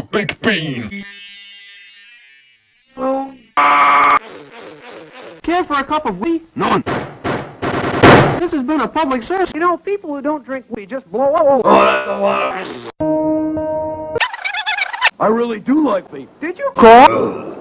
the big bean. Care for a cup of wheat? None. This has been a public service. You know, people who don't drink wheat just blow up. Oh, that's a lot. I really do like beef. Did you call?